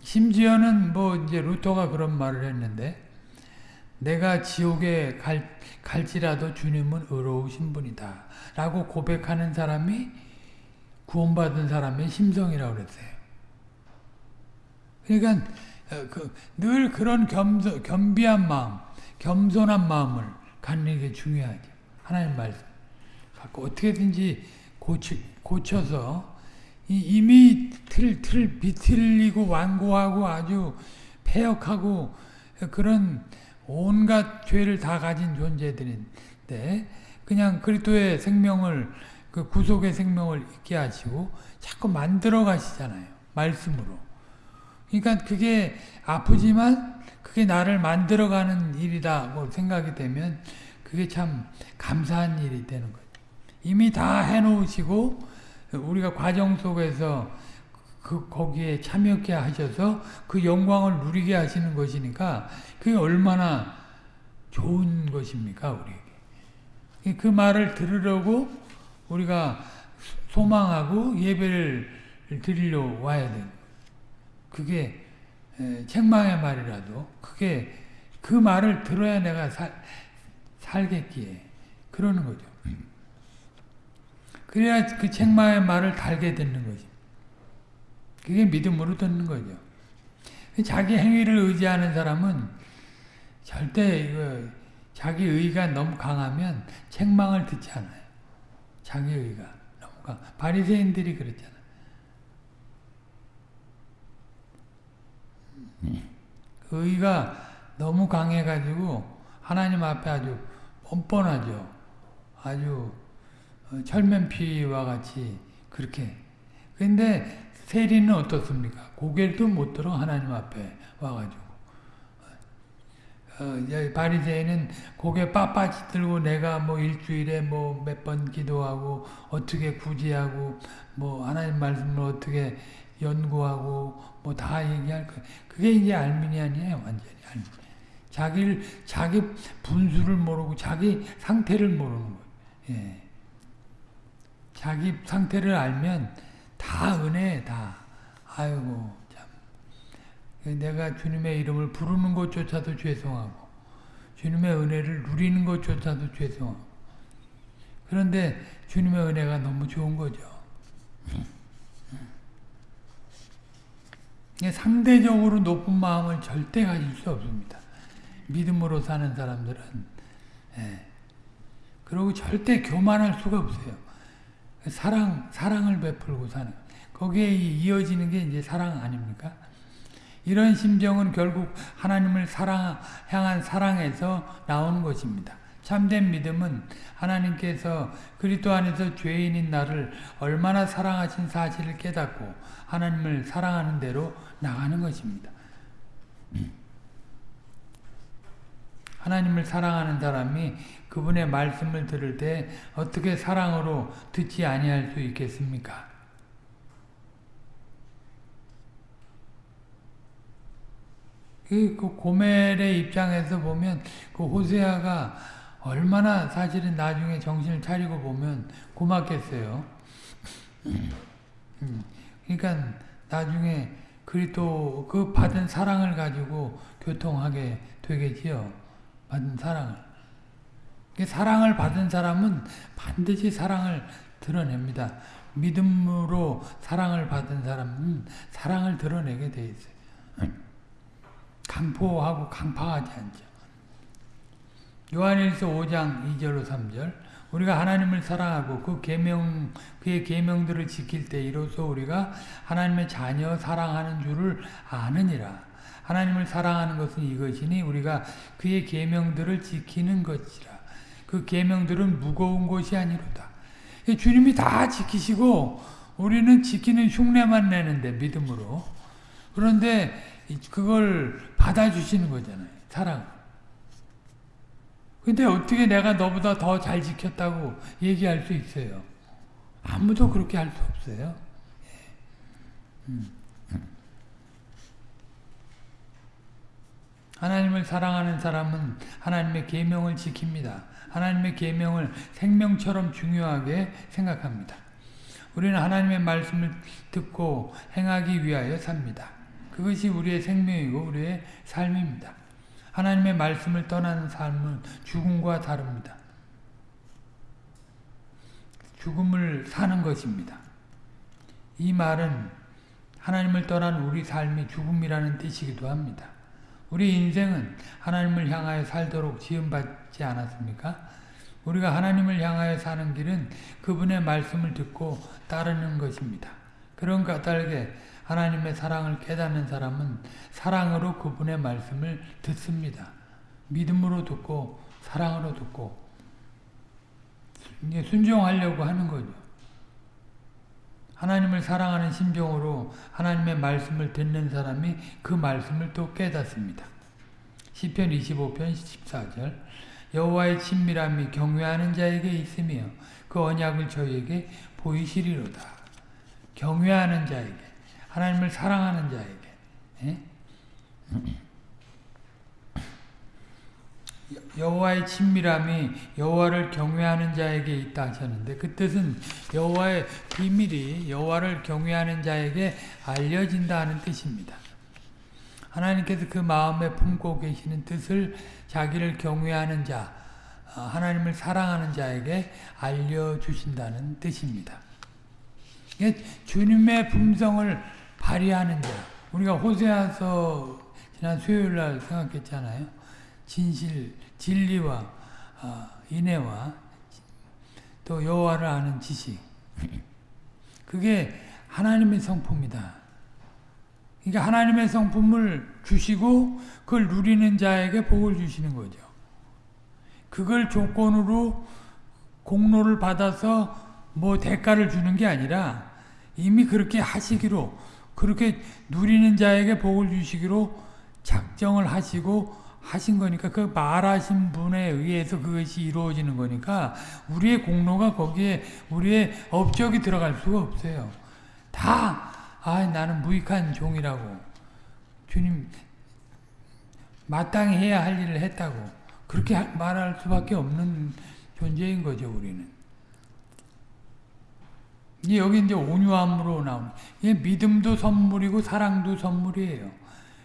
Speaker 1: 심지어는 뭐 이제 루터가 그런 말을 했는데 내가 지옥에 갈, 갈지라도 주님은 의로우신 분이다. 라고 고백하는 사람이 구원받은 사람의 심성이라고 그랬어요. 그러니까 그, 늘 그런 겸, 겸비한 마음, 겸손한 마음을 갖는 게 중요하죠. 하나님 말씀. 갖고 어떻게든지 고치, 고쳐서 이 미 틀, 틀, 비틀리고 완고하고 아주 폐역하고 그런 온갖 죄를 다 가진 존재들인데 그냥 그리스도의 생명을 그 구속의 생명을 있게 하시고 자꾸 만들어 가시잖아요. 말씀으로. 그러니까 그게 아프지만 그게 나를 만들어가는 일이다고 생각이 되면 그게 참 감사한 일이 되는 거죠. 이미 다 해놓으시고 우리가 과정 속에서 그 거기에 참여케 하셔서 그 영광을 누리게 하시는 것이니까 그게 얼마나 좋은 것입니까 우리에게. 그 말을 들으려고 우리가 소망하고 예배를 드리려 와야 돼요. 그게 책망의 말이라도 그게 그 말을 들어야 내가 살, 살겠기에 그러는 거죠. 그래야 그 책망의 말을 달게 듣는 거지. 그게 믿음으로 듣는 거죠. 자기 행위를 의지하는 사람은 절대 이거 자기 의가 너무 강하면 책망을 듣지 않아요. 자기 의가 너무 강. 바리새인들이 그랬잖아. 그 의가 너무 강해가지고 하나님 앞에 아주 뻔뻔하죠. 아주 어, 철면피와 같이 그렇게. 근데 세리는 어떻습니까? 고개도 못 들어 하나님 앞에 와가지고. 어, 바리새인은 고개 빳빳이 들고 내가 뭐 일주일에 뭐 몇 번 기도하고 어떻게 구제하고 뭐 하나님 말씀을 어떻게 연구하고 뭐 다 얘기할 거. 그게 이제 알미니안이에요, 완전히 알미니안. 자기를 자기 분수를 모르고 자기 상태를 모르는 거예요. 예. 자기 상태를 알면 다 은혜 다. 아이고 참. 내가 주님의 이름을 부르는 것조차도 죄송하고 주님의 은혜를 누리는 것조차도 죄송하고 그런데 주님의 은혜가 너무 좋은 거죠. 상대적으로 높은 마음을 절대 가질 수 없습니다. 믿음으로 사는 사람들은 예. 그리고 절대 교만할 수가 없어요. 사랑 사랑을 베풀고 사는 거기에 이어지는 게 이제 사랑 아닙니까? 이런 심정은 결국 하나님을 사랑, 향한 사랑에서 나오는 것입니다. 참된 믿음은 하나님께서 그리스도 안에서 죄인인 나를 얼마나 사랑하신 사실을 깨닫고 하나님을 사랑하는 대로 나가는 것입니다. 하나님을 사랑하는 사람이 그분의 말씀을 들을 때 어떻게 사랑으로 듣지 아니할 수 있겠습니까? 그 고멜의 입장에서 보면 그 호세아가 얼마나 사실은 나중에 정신을 차리고 보면 고맙겠어요. 그러니까 나중에 그리도 그 받은 사랑을 가지고 교통하게 되겠지요. 받은 사랑을. 사랑을 받은 사람은 반드시 사랑을 드러냅니다. 믿음으로 사랑을 받은 사람은 사랑을 드러내게 돼 있어요. 강포하고 강파하지 않죠. 요한일서 5장 2절로 3절 우리가 하나님을 사랑하고 그 계명 그의 계명들을 지킬 때 이로써 우리가 하나님의 자녀 사랑하는 줄을 아느니라. 하나님을 사랑하는 것은 이것이니 우리가 그의 계명들을 지키는 것이라. 그 계명들은 무거운 것이 아니로다. 주님이 다 지키시고 우리는 지키는 흉내만 내는데 믿음으로. 그런데 그걸 받아주시는 거잖아요. 사랑. 근데 어떻게 내가 너보다 더 잘 지켰다고 얘기할 수 있어요? 아무도 그렇게 할 수 없어요. 음. 하나님을 사랑하는 사람은 하나님의 계명을 지킵니다. 하나님의 계명을 생명처럼 중요하게 생각합니다. 우리는 하나님의 말씀을 듣고 행하기 위하여 삽니다. 그것이 우리의 생명이고 우리의 삶입니다. 하나님의 말씀을 떠나는 삶은 죽음과 다릅니다. 죽음을 사는 것입니다. 이 말은 하나님을 떠난 우리 삶이 죽음이라는 뜻이기도 합니다. 우리 인생은 하나님을 향하여 살도록 지음받지 않았습니까? 우리가 하나님을 향하여 사는 길은 그분의 말씀을 듣고 따르는 것입니다. 그런 까닭에 하나님의 사랑을 깨닫는 사람은 사랑으로 그분의 말씀을 듣습니다. 믿음으로 듣고 사랑으로 듣고 순종하려고 하는 거죠. 하나님을 사랑하는 심정으로 하나님의 말씀을 듣는 사람이 그 말씀을 또 깨닫습니다. 시편 25편 14절 여호와의 친밀함이 경외하는 자에게 있으며 그 언약을 저희에게 보이시리로다. 경외하는 자에게 하나님을 사랑하는 자에게 예? *clears throat* 여호와의 친밀함이 여호와를 경외하는 자에게 있다 하셨는데 그 뜻은 여호와의 비밀이 여호와를 경외하는 자에게 알려진다는 뜻입니다. 하나님께서 그 마음에 품고 계시는 뜻을 자기를 경외하는 자, 어, 하나님을 사랑하는 자에게 알려주신다는 뜻입니다. 주님의 품성을 발휘하는 자. 우리가 호세아서 지난 수요일 날 생각했잖아요. 진실, 진리와 어, 인애와 또 여호와를 아는 지식. 그게 하나님의 성품이다. 그러니까 하나님의 성품을 주시고 그걸 누리는 자에게 복을 주시는 거죠. 그걸 조건으로 공로를 받아서 뭐 대가를 주는 게 아니라 이미 그렇게 하시기로 그렇게 누리는 자에게 복을 주시기로 작정을 하시고 하신 거니까 그 말하신 분에 의해서 그것이 이루어지는 거니까 우리의 공로가 거기에 우리의 업적이 들어갈 수가 없어요. 다 아, 나는 무익한 종이라고 주님 마땅히 해야 할 일을 했다고 그렇게 말할 수밖에 없는 존재인 거죠 우리는. 여기 이제 온유함으로 나오는 믿음도 선물이고 사랑도 선물이에요.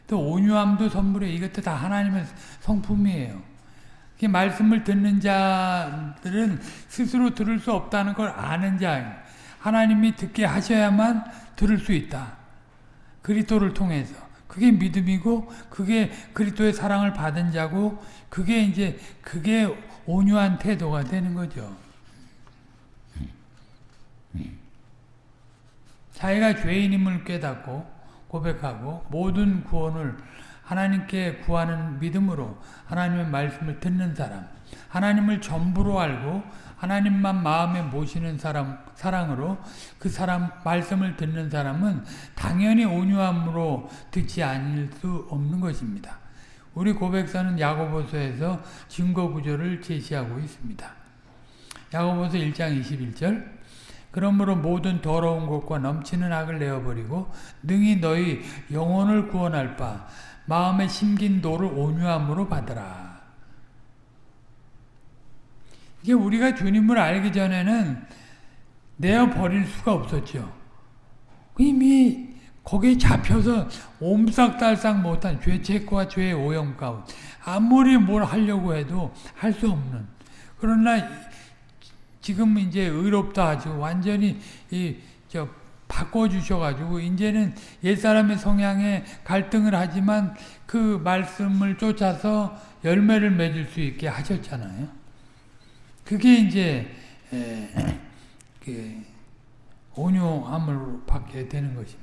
Speaker 1: 또 온유함도 선물이에요. 이것도 다 하나님의 성품이에요. 말씀을 듣는 자들은 스스로 들을 수 없다는 걸 아는 자 하나님이 듣게 하셔야만 들을 수 있다. 그리스도를 통해서. 그게 믿음이고 그게 그리스도의 사랑을 받은 자고 그게 이제 그게 온유한 태도가 되는 거죠. 자기가 죄인임을 깨닫고 고백하고 모든 구원을 하나님께 구하는 믿음으로 하나님의 말씀을 듣는 사람, 하나님을 전부로 알고 하나님만 마음에 모시는 사람, 사랑으로 그 사람 말씀을 듣는 사람은 당연히 온유함으로 듣지 않을 수 없는 것입니다. 우리 고백사는 야고보서에서 증거 구조를 제시하고 있습니다. 야고보서 1장 21절 그러므로 모든 더러운 것과 넘치는 악을 내어버리고 능히 너희 영혼을 구원할 바 마음에 심긴 도를 온유함으로 받으라. 이게 우리가 주님을 알기 전에는 내어버릴 수가 없었죠. 이미 거기에 잡혀서 옴싹달싹 못한 죄책과 죄의 오염 가운 아무리 뭘 하려고 해도 할 수 없는 그러나 지금 이제 의롭다 하죠. 완전히 이 저 바꿔 주셔 가지고 이제는 옛사람의 성향에 갈등을 하지만 그 말씀을 쫓아서 열매를 맺을 수 있게 하셨잖아요. 그게 이제 에, 그 온유함을 받게 되는 것입니다.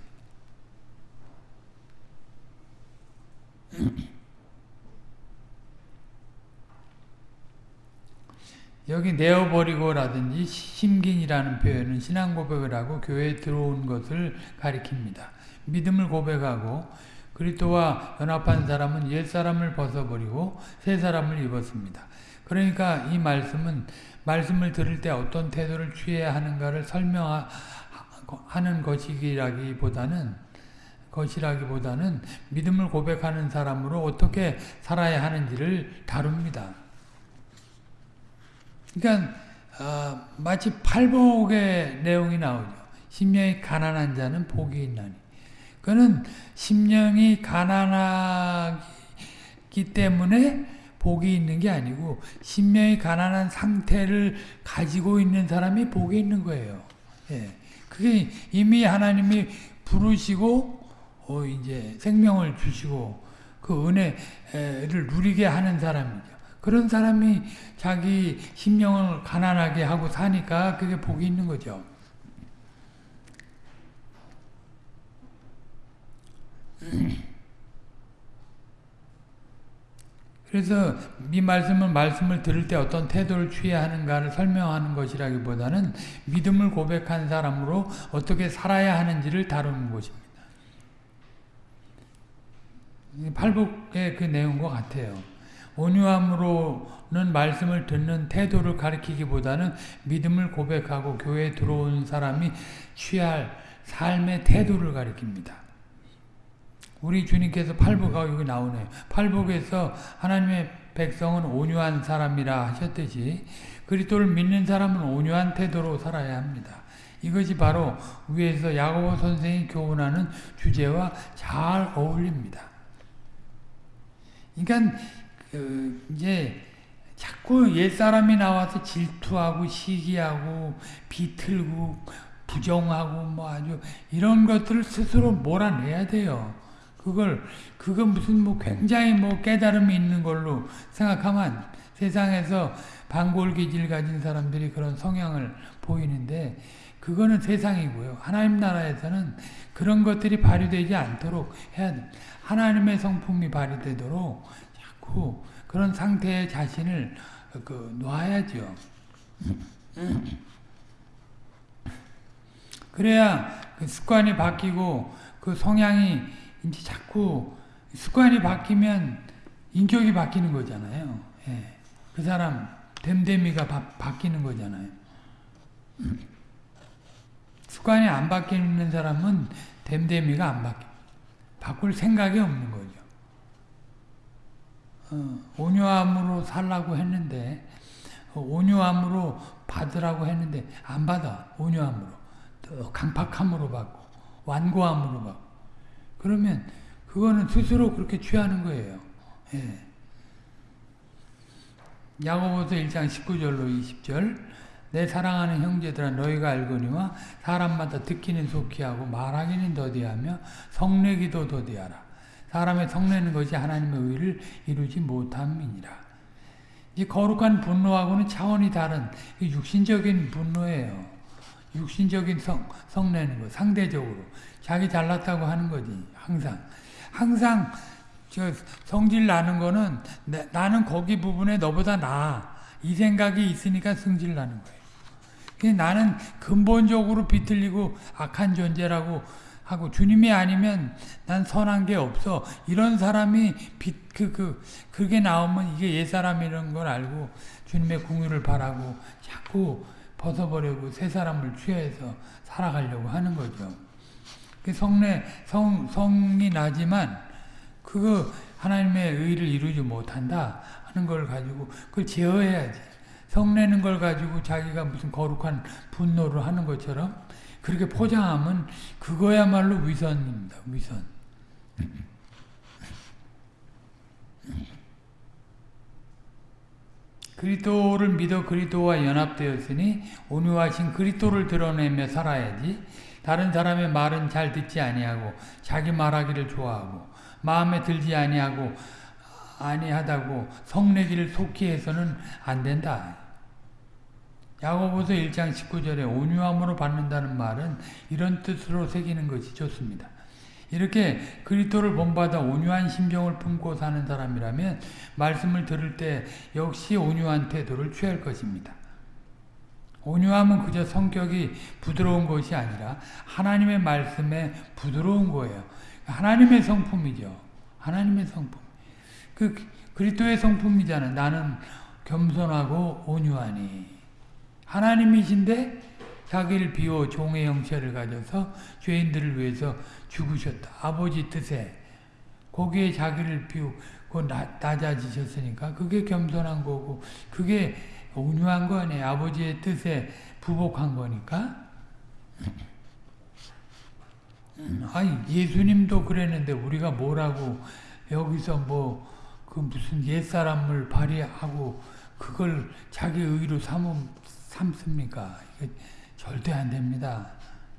Speaker 1: 여기 내어버리고라든지 심긴이라는 표현은 신앙 고백을 하고 교회에 들어온 것을 가리킵니다. 믿음을 고백하고 그리스도와 연합한 사람은 옛 사람을 벗어버리고 새 사람을 입었습니다. 그러니까 이 말씀은 말씀을 들을 때 어떤 태도를 취해야 하는가를 설명하는 것이라기보다는 것이라기보다는 믿음을 고백하는 사람으로 어떻게 살아야 하는지를 다룹니다. 그러니까 어, 마치 팔복의 내용이 나오죠. 심령이 가난한 자는 복이 있나니. 그는 심령이 가난하기 때문에 복이 있는 게 아니고 심령이 가난한 상태를 가지고 있는 사람이 복이 있는 거예요. 예. 그게 이미 하나님이 부르시고 어 이제 생명을 주시고 그 은혜를 누리게 하는 사람이죠. 그런 사람이 자기 심령을 가난하게 하고 사니까 그게 복이 있는 거죠. 그래서 이 말씀은 말씀을 들을 때 어떤 태도를 취해야 하는가를 설명하는 것이라기보다는 믿음을 고백한 사람으로 어떻게 살아야 하는지를 다루는 것입니다. 팔복의 그 내용과 같아요. 온유함으로는 말씀을 듣는 태도를 가리키기보다는 믿음을 고백하고 교회에 들어온 사람이 취할 삶의 태도를 가리킵니다. 우리 주님께서 팔복하고 여기 나오네요. 팔복에서 하나님의 백성은 온유한 사람이라 하셨듯이 그리스도를 믿는 사람은 온유한 태도로 살아야 합니다. 이것이 바로 위에서 야고보 선생이 교훈하는 주제와 잘 어울립니다. 그러니까 그 이제 자꾸 옛사람이 나와서 질투하고 시기하고 비틀고 부정하고 뭐 아주 이런 것들을 스스로 몰아내야 돼요. 그걸 그거 무슨 뭐 굉장히 뭐 깨달음이 있는 걸로 생각하면 세상에서 반골기질 가진 사람들이 그런 성향을 보이는데 그거는 세상이고요. 하나님 나라에서는 그런 것들이 발휘되지 않도록 해야 돼. 하나님의 성품이 발휘되도록 자꾸 그런 상태의 자신을 그 놔야죠. 그래야 그 습관이 바뀌고 그 성향이 이제 자꾸 습관이 바뀌면 인격이 바뀌는 거잖아요. 예. 그 사람 됨됨이가 바, 바뀌는 거잖아요. 습관이 안 바뀌는 사람은 됨됨이가 안 바뀌. 바꿀 생각이 없는 거죠. 어, 온유함으로 살라고 했는데 어, 온유함으로 받으라고 했는데 안 받아. 온유함으로. 또 강팍함으로 받고 완고함으로 받고 그러면 그거는 스스로 그렇게 취하는 거예요. 예. 야고보서 1장 19절로 20절 내 사랑하는 형제들아 너희가 알거니와 사람마다 듣기는 속히 하고 말하기는 더디하며 성내기도 더디하라. 사람의 성내는 것이 하나님의 의를 이루지 못함이니라. 이 거룩한 분노하고는 차원이 다른 육신적인 분노예요. 육신적인 성, 성내는 거, 상대적으로. 자기 잘났다고 하는 거지, 항상. 항상, 저, 성질 나는 거는, 나, 나는 거기 부분에 너보다 나아. 이 생각이 있으니까 성질 나는 거예요. 나는 근본적으로 비틀리고 악한 존재라고 하고 주님이 아니면 난 선한 게 없어. 이런 사람이 빛, 그, 그, 그 게 나오면 이게 옛 사람이라는 걸 알고 주님의 궁유를 바라고 자꾸 벗어버리고 새 사람을 취해서 살아가려고 하는 거죠. 그 성내, 성, 성이 나지만 그거 하나님의 의를 이루지 못한다 하는 걸 가지고 그걸 제어해야지. 성내는 걸 가지고 자기가 무슨 거룩한 분노를 하는 것처럼 그렇게 포장하면 그거야말로 위선입니다. 위선. 그리스도를 믿어 그리스도와 연합되었으니 온유하신 그리스도를 드러내며 살아야지. 다른 사람의 말은 잘 듣지 아니하고 자기 말하기를 좋아하고 마음에 들지 아니하고 아니하다고 성내기를 속히 해서는 안 된다. 야고보서 1장 19절에 온유함으로 받는다는 말은 이런 뜻으로 새기는 것이 좋습니다. 이렇게 그리스도를 본받아 온유한 심정을 품고 사는 사람이라면 말씀을 들을 때 역시 온유한 태도를 취할 것입니다. 온유함은 그저 성격이 부드러운 것이 아니라 하나님의 말씀에 부드러운 거예요. 하나님의 성품이죠. 하나님의 성품. 그 그리스도의 성품이잖아. 나는 겸손하고 온유하니. 하나님이신데 자기를 비워 종의 형체를 가져서 죄인들을 위해서 죽으셨다. 아버지 뜻에 거기에 자기를 비우고 낮아지셨으니까 그게 겸손한 거고 그게 온유한 거 아니에요. 아버지의 뜻에 부복한 거니까. 아니 예수님도 그랬는데 우리가 뭐라고 여기서 뭐 그 무슨 옛사람을 발휘하고 그걸 자기 의로 삼음, 삼습니까? 절대 안 됩니다.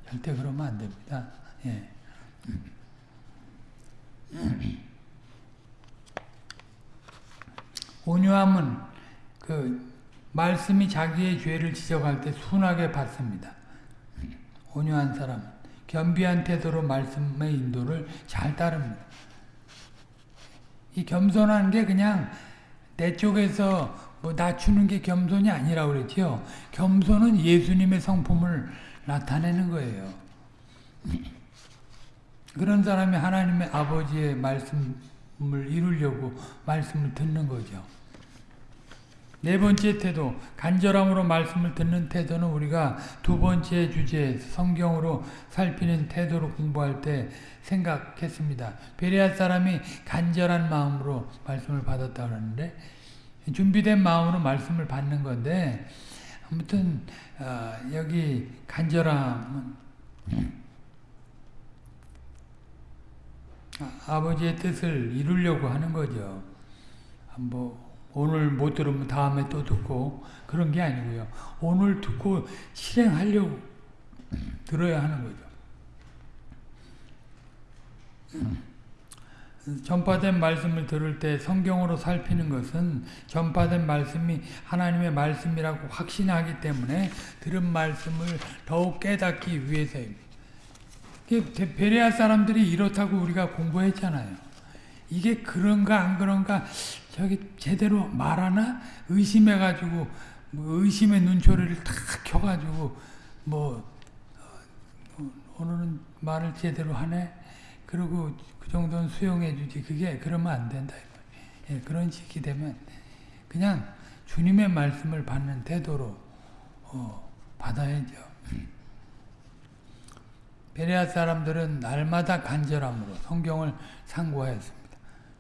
Speaker 1: 절대 그러면 안 됩니다. 예. 온유함은 그 말씀이 자기의 죄를 지적할 때 순하게 받습니다. 온유한 사람, 겸비한 태도로 말씀의 인도를 잘 따릅니다. 이 겸손한 게 그냥 내 쪽에서 뭐 낮추는 게 겸손이 아니라고 그랬죠. 겸손은 예수님의 성품을 나타내는 거예요. 그런 사람이 하나님의 아버지의 말씀을 이루려고 말씀을 듣는 거죠. 네 번째 태도, 간절함으로 말씀을 듣는 태도는 우리가 두 번째 주제 성경으로 살피는 태도로 공부할 때 생각했습니다. 베레아 사람이 간절한 마음으로 말씀을 받았다 그러는데 준비된 마음으로 말씀을 받는 건데 아무튼 어, 여기 간절함은 아버지의 뜻을 이루려고 하는 거죠. 뭐 오늘 못 들으면 다음에 또 듣고 그런 게 아니고요. 오늘 듣고 실행하려고 들어야 하는 거죠. 전파된 말씀을 들을 때 성경으로 살피는 것은 전파된 말씀이 하나님의 말씀이라고 확신하기 때문에 들은 말씀을 더욱 깨닫기 위해서입니다. 베레아 사람들이 이렇다고 우리가 공부했잖아요. 이게 그런가 안 그런가 저기 제대로 말하나 의심해가지고 뭐 의심의 눈초리를 탁 켜가지고 뭐 어, 오늘은 말을 제대로 하네. 그리고 그 정도는 수용해 주지. 그게 그러면 안 된다. 예, 그런 식이 되면 그냥 주님의 말씀을 받는 태도로 어, 받아야죠. *laughs* 베레아 사람들은 날마다 간절함으로 성경을 상고하였습니다.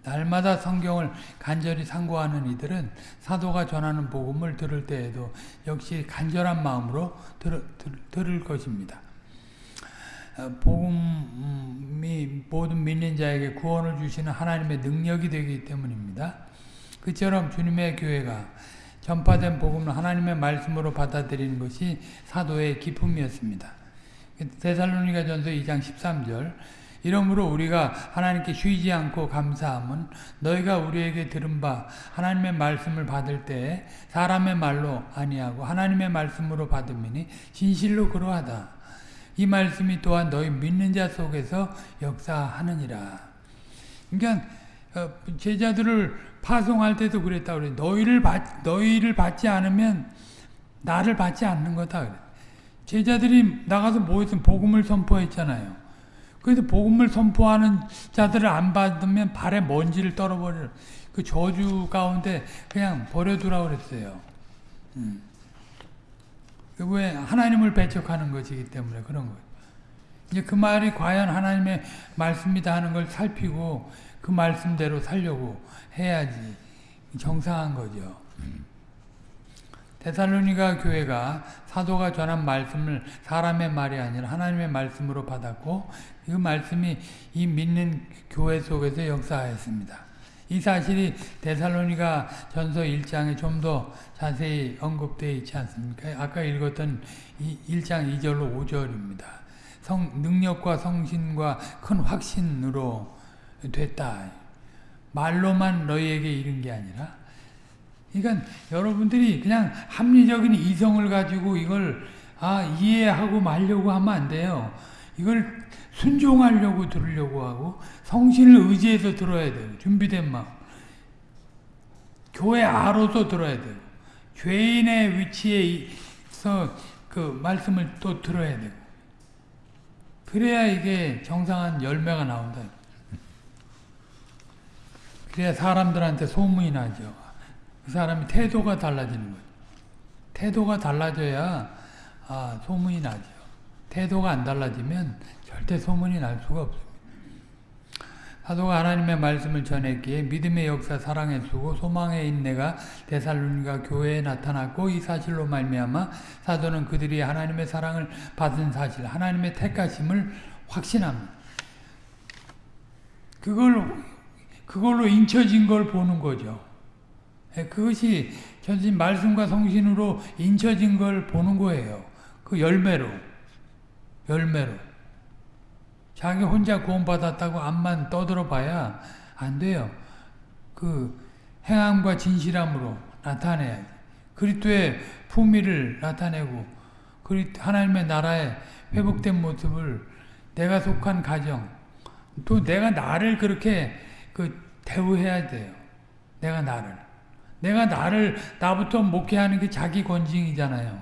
Speaker 1: 날마다 성경을 간절히 상고하는 이들은 사도가 전하는 복음을 들을 때에도 역시 간절한 마음으로 들, 들, 들을 것입니다. 어, 복음이 모든 믿는 자에게 구원을 주시는 하나님의 능력이 되기 때문입니다. 그처럼 주님의 교회가 전파된 복음을 하나님의 말씀으로 받아들이는 것이 사도의 기쁨이었습니다. 데살로니가 전서 2장 13절 이러므로 우리가 하나님께 쉬지 않고 감사함은 너희가 우리에게 들은 바 하나님의 말씀을 받을 때에 사람의 말로 아니하고 하나님의 말씀으로 받음이니 진실로 그러하다. 이 말씀이 또한 너희 믿는 자 속에서 역사하느니라. 그러니까 어, 제자들을 파송할 때도 그랬다 그래. 너희를 받 너희를 받지 않으면 나를 받지 않는 거다. 제자들이 나가서 뭐했으면 복음을 선포했잖아요. 그래서 복음을 선포하는 자들을 안 받으면 발에 먼지를 떨어버려. 그 저주 가운데 그냥 버려두라 그랬어요. 음. 왜 하나님을 배척하는 것이기 때문에 그런 거예요. 이제 그 말이 과연 하나님의 말씀이다 하는 걸 살피고 그 말씀대로 살려고 해야지 정상한 거죠. 데살로니가 교회가 사도가 전한 말씀을 사람의 말이 아니라 하나님의 말씀으로 받았고 그 말씀이 이 믿는 교회 속에서 역사하였습니다. 이 사실이 데살로니가 전서 1장에 좀 더 자세히 언급되어 있지 않습니까? 아까 읽었던 1장 2절로 5절입니다. 성, 능력과 성신과 큰 확신으로 됐다. 말로만 너희에게 이른 게 아니라 그러니까 여러분들이 그냥 합리적인 이성을 가지고 이걸 아 이해하고 말려고 하면 안 돼요. 이걸 순종하려고 들으려고 하고 성신을 의지해서 들어야 돼요. 준비된 마음. 교회 아로서 들어야 돼요. 죄인의 위치에서 그 말씀을 또 들어야 되고 그래야 이게 정상한 열매가 나온다. 그래야 사람들한테 소문이 나죠. 그 사람이 태도가 달라지는 거죠. 태도가 달라져야 아, 소문이 나죠. 태도가 안 달라지면 절대 소문이 날 수가 없습니다. 사도가 하나님의 말씀을 전했기에 믿음의 역사 사랑의 수고 소망의 인내가 데살로니가 교회에 나타났고 이 사실로 말미암아 사도는 그들이 하나님의 사랑을 받은 사실 하나님의 택하심을 확신합니다. 그걸 그걸로 인쳐진 걸 보는 거죠. 예, 그것이 전신 말씀과 성신으로 인쳐진 걸 보는 거예요. 그 열매로. 열매로. 자기 혼자 구원받았다고 앞만 떠들어 봐야 안 돼요. 그 행함과 진실함으로 나타내야 그리스도의 품위를 나타내고 하나님의 나라의 회복된 모습을 내가 속한 가정 또 내가 나를 그렇게 그 대우해야 돼요. 내가 나를. 내가 나를 나부터 목회하는 게 자기 권징이잖아요.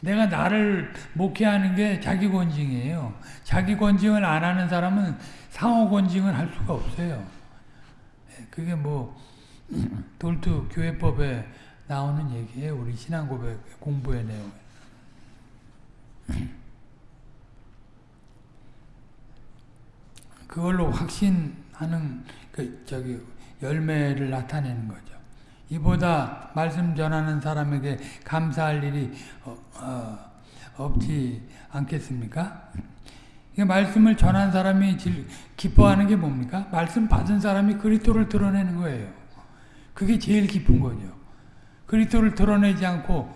Speaker 1: 내가 나를 목회하는 게 자기 권징이에요. 자기 권징을 안 하는 사람은 상호 권징을 할 수가 없어요. 예, 그게 뭐 *clears throat* 돌투 교회법에 나오는 얘기예요. 우리 신앙 고백 공부의 내용. 그걸로 확신하는 그 저기 열매를 나타내는 거죠. 이보다 말씀 전하는 사람에게 감사할 일이 어, 어, 없지 않겠습니까? 말씀을 전한 사람이 기뻐하는 게 뭡니까? 말씀 받은 사람이 그리스도를 드러내는 거예요. 그게 제일 기쁜 거죠. 그리스도를 드러내지 않고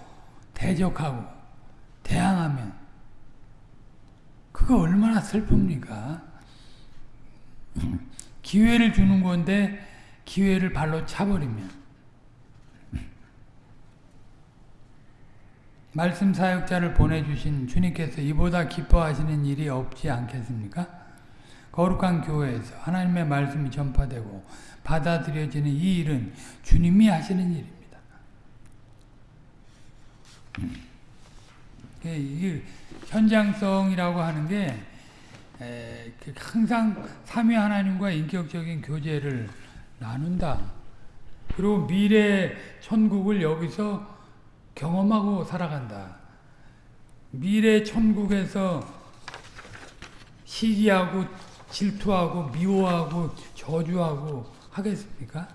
Speaker 1: 대적하고 대항하면 그거 얼마나 슬픕니까? 기회를 주는 건데 기회를 발로 차버리면 말씀 사역자를 보내주신 주님께서 이보다 기뻐하시는 일이 없지 않겠습니까? 거룩한 교회에서 하나님의 말씀이 전파되고 받아들여지는 이 일은 주님이 하시는 일입니다. 이 현장성이라고 하는 게그 항상 삼위 하나님과 인격적인 교제를 나눈다. 그리고 미래 천국을 여기서 경험하고 살아간다. 미래 천국에서 시기하고 질투하고 미워하고 저주하고 하겠습니까?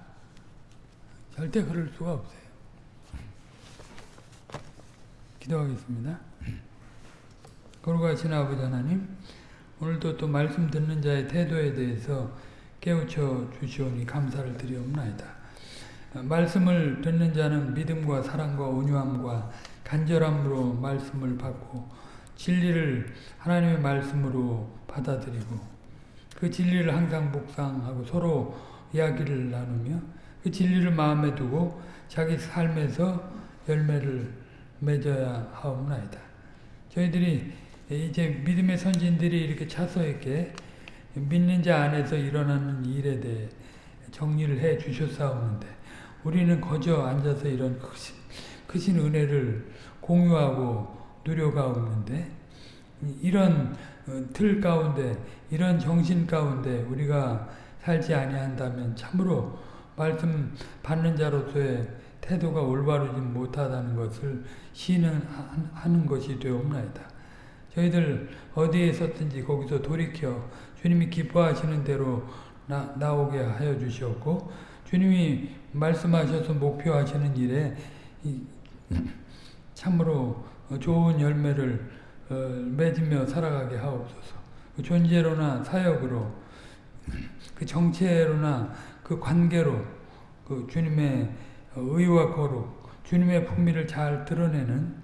Speaker 1: 절대 그럴 수가 없어요. 기도하겠습니다. 거룩하신 아버지 하나님 오늘도 또 말씀 듣는 자의 태도에 대해서 깨우쳐 주시오니 감사를 드리옵나이다. 말씀을 듣는 자는 믿음과 사랑과 온유함과 간절함으로 말씀을 받고 진리를 하나님의 말씀으로 받아들이고 그 진리를 항상 묵상하고 서로 이야기를 나누며 그 진리를 마음에 두고 자기 삶에서 열매를 맺어야 하옵나이다. 저희들이 이제 믿음의 선진들이 이렇게 차서 있게 믿는 자 안에서 일어나는 일에 대해 정리를 해 주셨사오는데 우리는 거저 앉아서 이런 크신, 크신 은혜를 공유하고 누려가오는데 이런 어, 틀 가운데 이런 정신 가운데 우리가 살지 아니한다면 참으로 말씀 받는 자로서의 태도가 올바르지 못하다는 것을 시인하는 것이 되옵나이다. 저희들 어디에 섰든지 거기서 돌이켜 주님이 기뻐하시는 대로 나, 나오게 하여 주시었고 주님이 말씀하셔서 목표하시는 일에 이, 참으로 좋은 열매를 어, 맺으며 살아가게 하옵소서. 그 존재로나 사역으로 그 정체로나 그 관계로 그 주님의 의와 거룩, 주님의 풍미를 잘 드러내는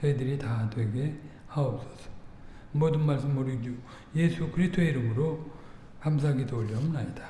Speaker 1: 저희들이 다 되게 하옵소서. 모든 말씀 우리 주 예수 그리스도의 이름으로 감사기도 올려옵나이다.